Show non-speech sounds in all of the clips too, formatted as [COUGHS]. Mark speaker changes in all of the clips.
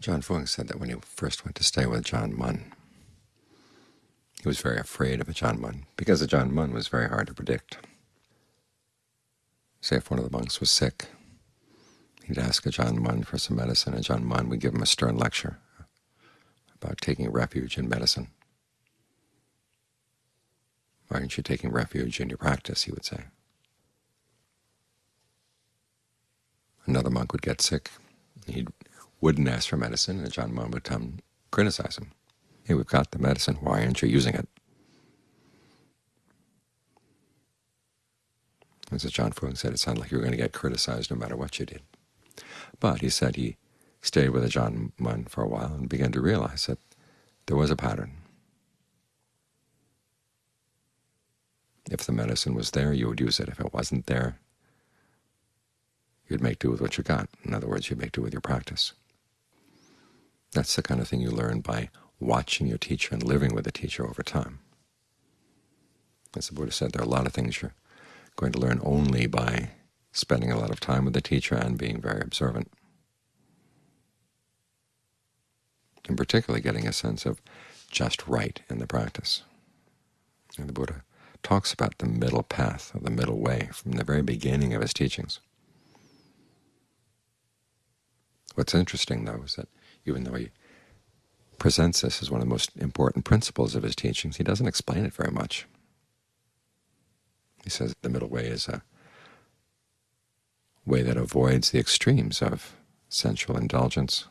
Speaker 1: Ajaan Fuang said that when he first went to stay with Ajaan Mun, he was very afraid of Ajaan Mun, because Ajaan Mun was very hard to predict. Say if one of the monks was sick, he'd ask Ajaan Mun for some medicine. and Ajaan Mun would give him a stern lecture about taking refuge in medicine. Why aren't you taking refuge in your practice, he would say. Another monk would get sick. He wouldn't ask for medicine, and Ajaan Mun would come criticize him. Hey, we've got the medicine. Why aren't you using it? As Ajaan Fuang said, it sounded like you were going to get criticized no matter what you did. But he said he stayed with Ajaan Mun for a while and began to realize that there was a pattern. If the medicine was there, you would use it. If it wasn't there, you'd make do with what you got. In other words, you'd make do with your practice. That's the kind of thing you learn by watching your teacher and living with the teacher over time. As the Buddha said, there are a lot of things you're going to learn only by spending a lot of time with the teacher and being very observant. And particularly getting a sense of just right in the practice. And the Buddha talks about the middle path, or the middle way, from the very beginning of his teachings. What's interesting, though, is that even though he presents this as one of the most important principles of his teachings, he doesn't explain it very much. He says the middle way is a way that avoids the extremes of sensual indulgence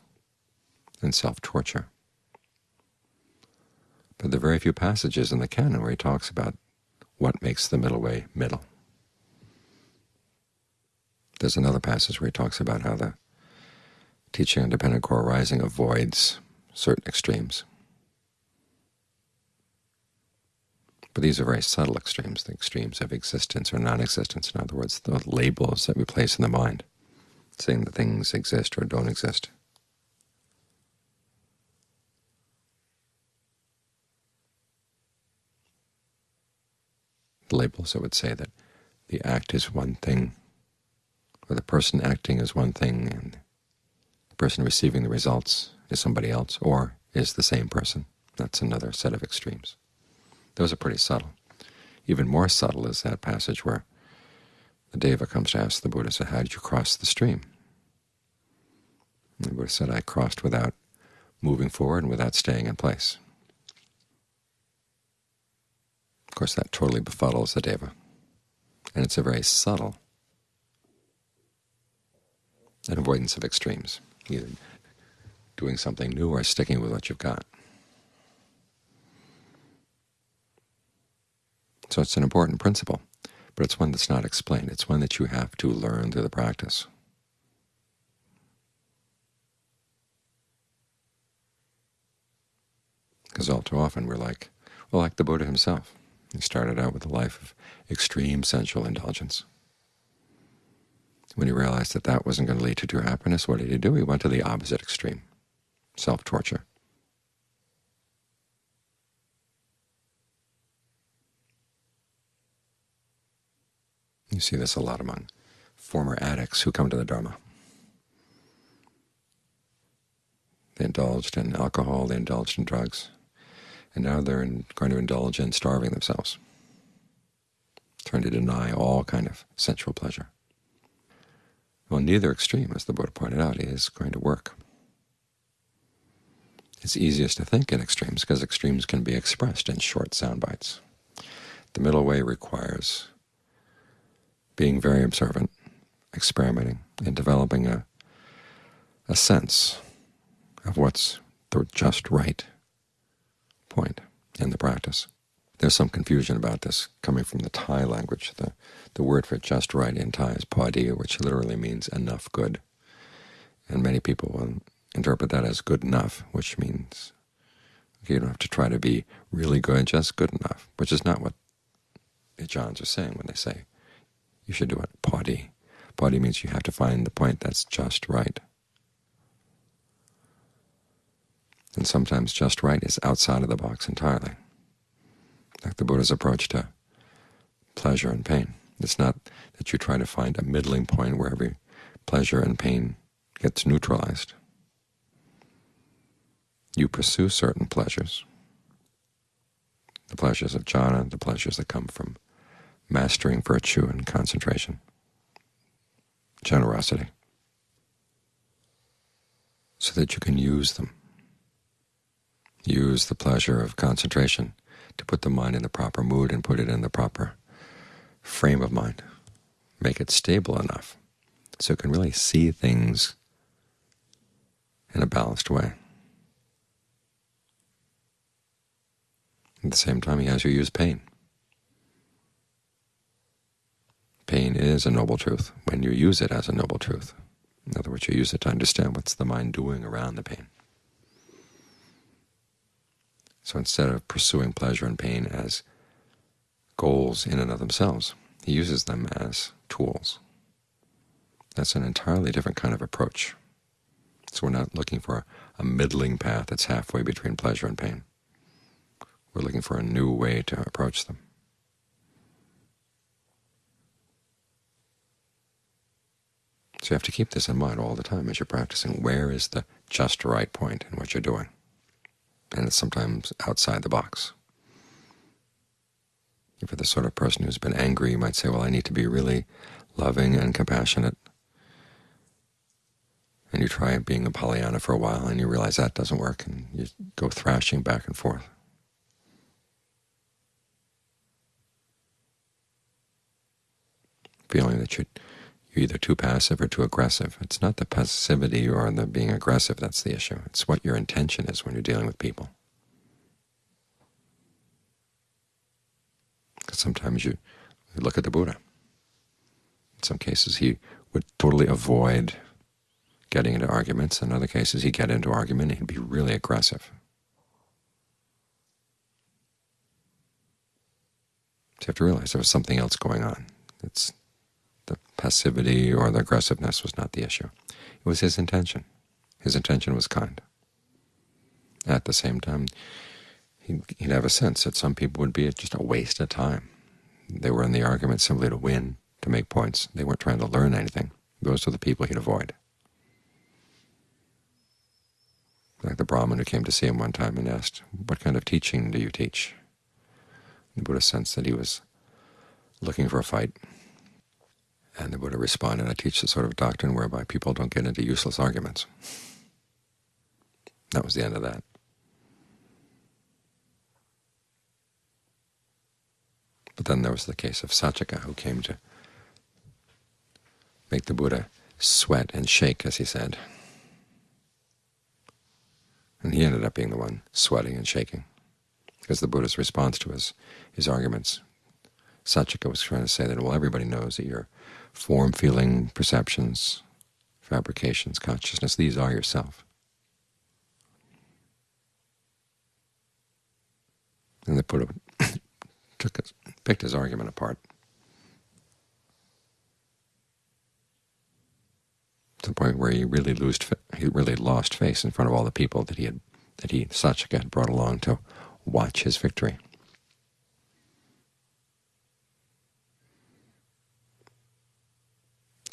Speaker 1: and self-torture. But there are very few passages in the canon where he talks about what makes the middle way middle. There's another passage where he talks about how the teaching on dependent co-arising avoids certain extremes. But these are very subtle extremes, the extremes of existence or non-existence. In other words, the labels that we place in the mind, saying that things exist or don't exist. The labels that would say that the act is one thing, or the person acting is one thing, and the person receiving the results is somebody else, or is the same person. That's another set of extremes. Those are pretty subtle. Even more subtle is that passage where the Deva comes to ask the Buddha, so how did you cross the stream? And the Buddha said, I crossed without moving forward and without staying in place. Of course, that totally befuddles the Deva, and it's a very subtle an avoidance of extremes, either doing something new or sticking with what you've got. So it's an important principle, but it's one that's not explained. It's one that you have to learn through the practice. Because all too often we're like, well, like the Buddha himself. He started out with a life of extreme sensual indulgence. When he realized that that wasn't going to lead to true happiness, what did he do? He went to the opposite extreme self-torture. You see this a lot among former addicts who come to the Dharma. They indulged in alcohol, they indulged in drugs, and now they're in, going to indulge in starving themselves, trying to deny all kind of sensual pleasure. Well, neither extreme, as the Buddha pointed out, is going to work. It's easiest to think in extremes because extremes can be expressed in short sound bites. The middle way requires being very observant, experimenting, and developing a, a sense of what's the just right point in the practice. There's some confusion about this coming from the Thai language. The, the word for just right in Thai is padiya, which literally means enough good. And many people will interpret that as good enough, which means okay, you don't have to try to be really good, just good enough, which is not what the Ajaans are saying when they say you should do it padi. Padi means you have to find the point that's just right. And sometimes just right is outside of the box entirely, like the Buddha's approach to pleasure and pain. It's not that you try to find a middling point where every pleasure and pain gets neutralized. you pursue certain pleasures, the pleasures of jhana, the pleasures that come from mastering virtue and concentration, generosity, so that you can use them. Use the pleasure of concentration to put the mind in the proper mood and put it in the proper frame of mind. Make it stable enough so it can really see things in a balanced way. At the same time, he has you use pain. Pain is a noble truth when you use it as a noble truth. In other words, you use it to understand what's the mind doing around the pain. So instead of pursuing pleasure and pain as goals in and of themselves, he uses them as tools. That's an entirely different kind of approach. So we're not looking for a middling path that's halfway between pleasure and pain. We're looking for a new way to approach them. So you have to keep this in mind all the time as you're practicing. Where is the just right point in what you're doing? And it's sometimes outside the box. If you're the sort of person who's been angry, you might say, well, I need to be really loving and compassionate. And you try being a Pollyanna for a while, and you realize that doesn't work, and you go thrashing back and forth. Feeling that you're, you're either too passive or too aggressive. It's not the passivity or the being aggressive that's the issue. It's what your intention is when you're dealing with people. Because sometimes you, look at the Buddha. In some cases he would totally avoid getting into arguments. In other cases he'd get into argument and he'd be really aggressive. So you have to realize there was something else going on. It's passivity or the aggressiveness was not the issue. It was his intention. His intention was kind. At the same time, he'd, he'd have a sense that some people would be just a waste of time. They were in the argument simply to win, to make points. They weren't trying to learn anything. Those are the people he'd avoid. Like the Brahmin who came to see him one time and asked, what kind of teaching do you teach? The Buddha sensed that he was looking for a fight. And the Buddha responded, I teach the sort of doctrine whereby people don't get into useless arguments. That was the end of that. But then there was the case of Saccaka, who came to make the Buddha sweat and shake, as he said. And he ended up being the one sweating and shaking, because the Buddha's response to his, his arguments, Saccaka was trying to say that, well, everybody knows that your form, feeling, perceptions, fabrications, consciousness, these are yourself. And the Buddha [COUGHS] took his, picked his argument apart to the point where he really lost he really lost face in front of all the people that he had that he Saccaka had brought along to watch his victory.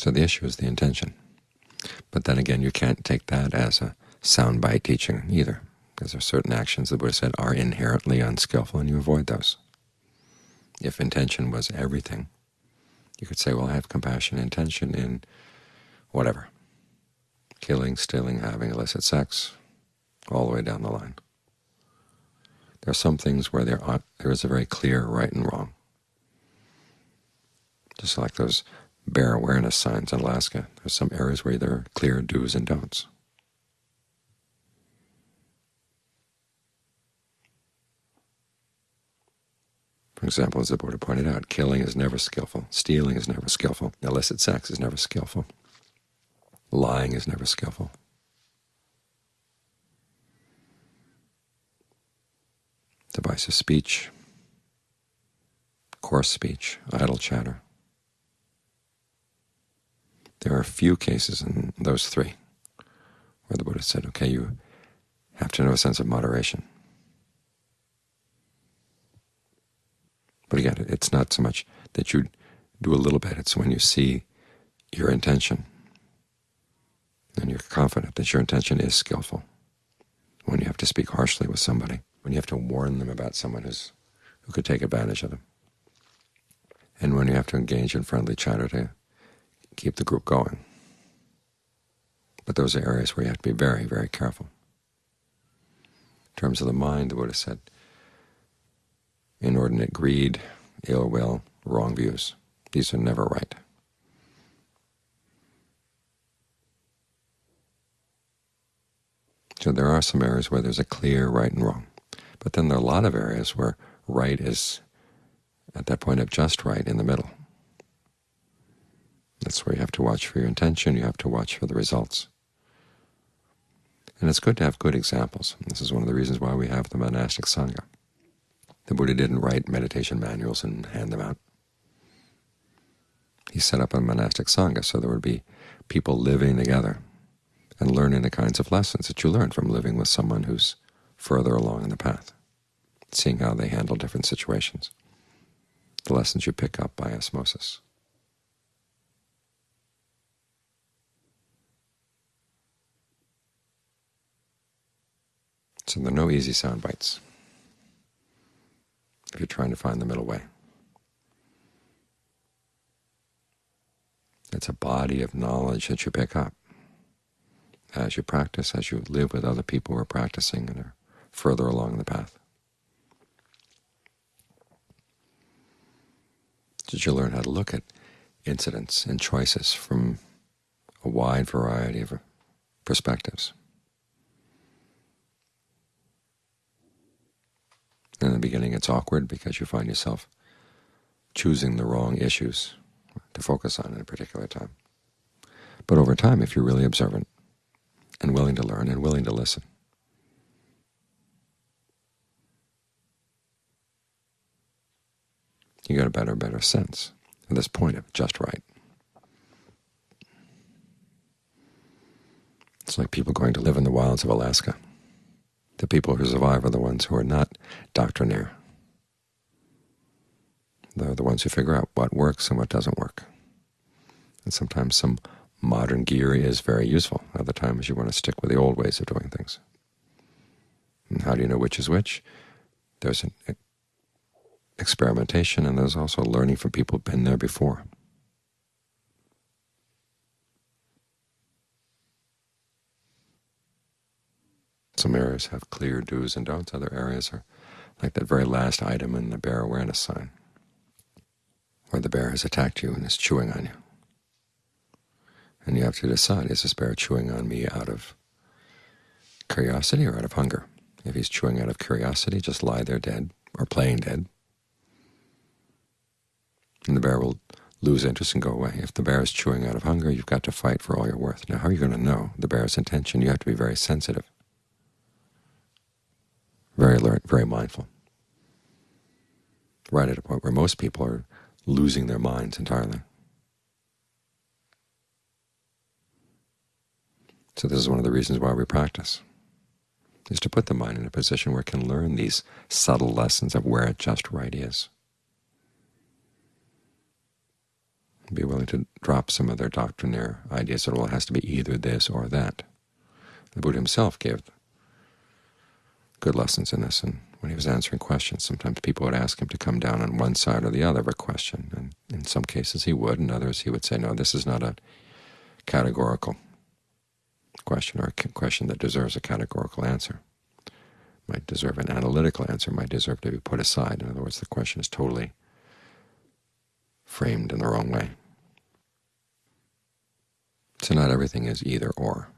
Speaker 1: So the issue is the intention. But then again, you can't take that as a soundbite teaching either, because there are certain actions the Buddha said are inherently unskillful, and you avoid those. If intention was everything, you could say, well, I have compassion intention in whatever, killing, stealing, having illicit sex, all the way down the line. There are some things where there, are, there is a very clear right and wrong. Just like those bear awareness signs in Alaska. There's some areas where there are clear do's and don'ts. For example, as the Buddha pointed out, killing is never skillful, stealing is never skillful, illicit sex is never skillful, lying is never skillful. Divisive speech, coarse speech, idle chatter, there are a few cases in those three where the Buddha said, okay, you have to know a sense of moderation. But again, it's not so much that you do a little bit, it's when you see your intention and you're confident that your intention is skillful. when you have to speak harshly with somebody, when you have to warn them about someone who's, who could take advantage of them, and when you have to engage in friendly chatter to keep the group going. But those are areas where you have to be very, very careful. In terms of the mind, the Buddha said, inordinate greed, ill will, wrong views. These are never right. So there are some areas where there's a clear right and wrong. But then there are a lot of areas where right is at that point of just right in the middle. That's where you have to watch for your intention, you have to watch for the results. And it's good to have good examples. This is one of the reasons why we have the monastic Sangha. The Buddha didn't write meditation manuals and hand them out. He set up a monastic Sangha so there would be people living together and learning the kinds of lessons that you learn from living with someone who's further along in the path, seeing how they handle different situations, the lessons you pick up by osmosis. So there are no easy sound bites if you're trying to find the middle way. It's a body of knowledge that you pick up as you practice, as you live with other people who are practicing and are further along the path. Did you learn how to look at incidents and choices from a wide variety of perspectives? In the beginning it's awkward because you find yourself choosing the wrong issues to focus on at a particular time. But over time, if you're really observant and willing to learn and willing to listen, you get a better better sense of this point of just right. It's like people going to live in the wilds of Alaska. The people who survive are the ones who are not doctrinaire. They're the ones who figure out what works and what doesn't work. And sometimes some modern gear is very useful. Other times you want to stick with the old ways of doing things. And how do you know which is which? There's an experimentation, and there's also learning from people who've been there before. Some areas have clear do's and don'ts. Other areas are like that very last item in the bear awareness sign, where the bear has attacked you and is chewing on you. And you have to decide, is this bear chewing on me out of curiosity or out of hunger? If he's chewing out of curiosity, just lie there dead or playing dead, and the bear will lose interest and go away. If the bear is chewing out of hunger, you've got to fight for all you're worth. Now, how are you going to know the bear's intention? You have to be very sensitive very alert, very mindful, right at a point where most people are losing their minds entirely. So this is one of the reasons why we practice, is to put the mind in a position where it can learn these subtle lessons of where it just right is. Be willing to drop some of their doctrinaire ideas that, well, it has to be either this or that. The Buddha himself gave good lessons in this. And when he was answering questions, sometimes people would ask him to come down on one side or the other of a question. And in some cases he would, in others he would say, no, this is not a categorical question or a question that deserves a categorical answer. Might deserve an analytical answer, might deserve to be put aside. In other words, the question is totally framed in the wrong way. So not everything is either or.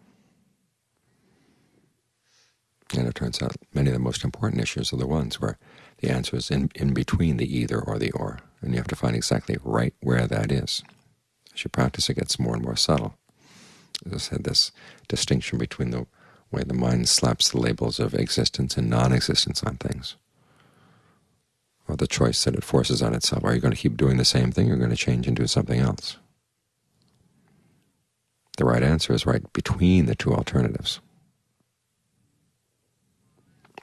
Speaker 1: And it turns out many of the most important issues are the ones where the answer is in, in between the either or the or, and you have to find exactly right where that is. As you practice, it gets more and more subtle. As I said, this distinction between the way the mind slaps the labels of existence and non-existence on things, or the choice that it forces on itself. Are you going to keep doing the same thing, or are you going to change and do something else? The right answer is right between the two alternatives.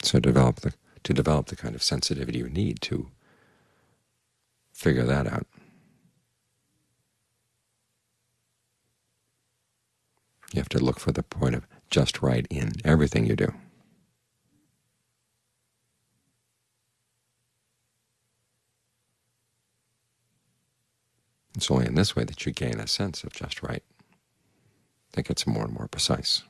Speaker 1: So develop the, to develop the kind of sensitivity you need to figure that out. You have to look for the point of just right in everything you do. It's only in this way that you gain a sense of just right. That gets more and more precise.